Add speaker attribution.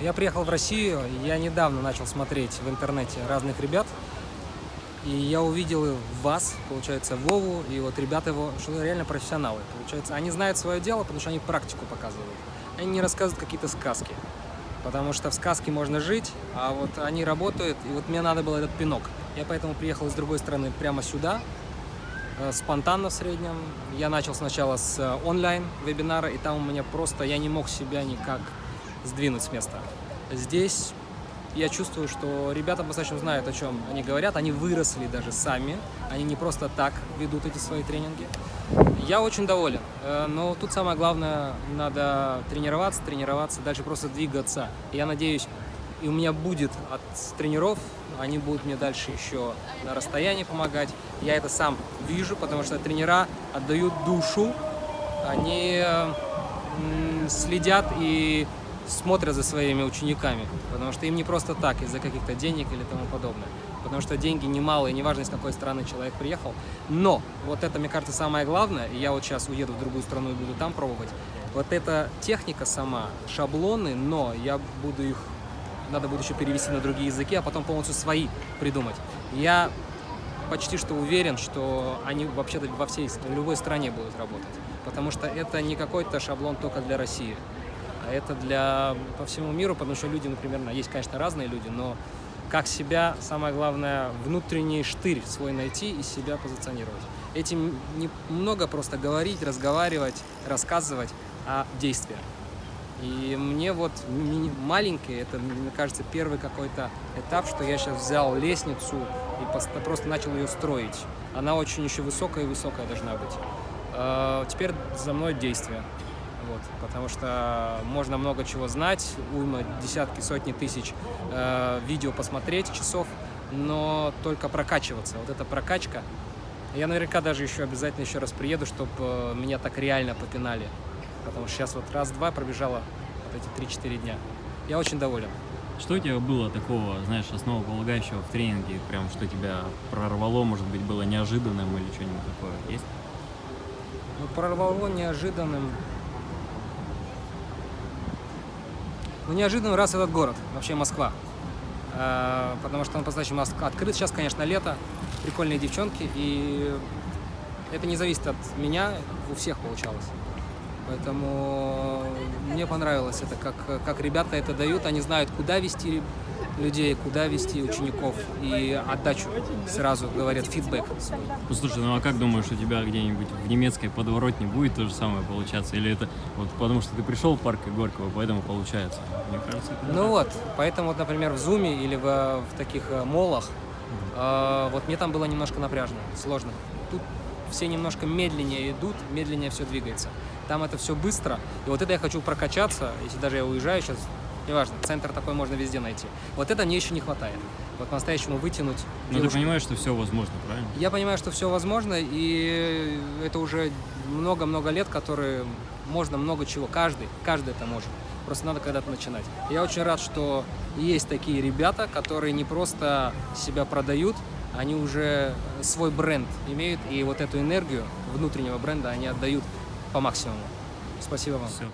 Speaker 1: Я приехал в Россию, я недавно начал смотреть в интернете разных ребят, и я увидел вас, получается, Вову, и вот ребята его, что реально профессионалы. Получается, они знают свое дело, потому что они практику показывают. Они не рассказывают какие-то сказки. Потому что в сказке можно жить, а вот они работают, и вот мне надо было этот пинок. Я поэтому приехал с другой стороны прямо сюда, э, спонтанно в среднем. Я начал сначала с э, онлайн-вебинара, и там у меня просто, я не мог себя никак сдвинуть с места. Здесь я чувствую, что ребята достаточно знают, о чем они говорят. Они выросли даже сами. Они не просто так ведут эти свои тренинги. Я очень доволен. Э, но тут самое главное, надо тренироваться, тренироваться, дальше просто двигаться. Я надеюсь, и у меня будет от тренеров, они будут мне дальше еще на расстоянии помогать. Я это сам вижу, потому что тренера отдают душу, они следят и смотрят за своими учениками, потому что им не просто так, из-за каких-то денег или тому подобное. Потому что деньги немалые, неважно, из какой страны человек приехал. Но вот это, мне кажется, самое главное, и я вот сейчас уеду в другую страну и буду там пробовать, вот эта техника сама, шаблоны, но я буду их, надо будет еще перевести на другие языки, а потом полностью свои придумать. Я почти что уверен, что они вообще-то во всей, в любой стране будут работать. Потому что это не какой-то шаблон только для России это для по всему миру, потому что люди, например, есть, конечно, разные люди, но как себя, самое главное, внутренний штырь свой найти и себя позиционировать. Этим не много просто говорить, разговаривать, рассказывать, а действия. И мне вот маленький, это, мне кажется, первый какой-то этап, что я сейчас взял лестницу и просто начал ее строить. Она очень еще высокая и высокая должна быть. А, теперь за мной действие. Вот, потому что можно много чего знать, уйма, десятки, сотни тысяч э, видео посмотреть, часов, но только прокачиваться. Вот эта прокачка. Я наверняка даже еще обязательно еще раз приеду, чтобы э, меня так реально попинали. Потому что сейчас вот раз-два пробежала вот эти 3-4 дня. Я очень доволен.
Speaker 2: Что у тебя было такого, знаешь, основополагающего в тренинге, прям что тебя прорвало, может быть, было неожиданным или что-нибудь такое есть?
Speaker 1: Ну, прорвало неожиданным. Ну, неожиданно раз этот город, вообще Москва. Э, потому что он по-настоящему открыт. Сейчас, конечно, лето, прикольные девчонки, и это не зависит от меня, у всех получалось. Поэтому мне понравилось это, как, как ребята это дают, они знают, куда вести людей, куда вести учеников и отдачу сразу говорят фидбэк.
Speaker 2: Ну, слушай, ну а как думаешь, у тебя где-нибудь в немецкой подворотне будет то же самое получаться? Или это вот потому что ты пришел в парк Горького, поэтому получается? Мне кажется, это
Speaker 1: Ну вот, поэтому вот, например, в Зуме или в, в таких э, молах, э, вот мне там было немножко напряжно, сложно. Тут все немножко медленнее идут, медленнее все двигается. Там это все быстро, и вот это я хочу прокачаться, если даже я уезжаю сейчас, неважно, центр такой можно везде найти. Вот это мне еще не хватает. Вот по-настоящему вытянуть.
Speaker 2: Но ты понимаешь, что все возможно, правильно?
Speaker 1: Я понимаю, что все возможно, и это уже много-много лет, которые можно много чего, каждый, каждый это может. Просто надо когда-то начинать. Я очень рад, что есть такие ребята, которые не просто себя продают, они уже свой бренд имеют, и вот эту энергию внутреннего бренда они отдают по максимуму. Спасибо вам. Все.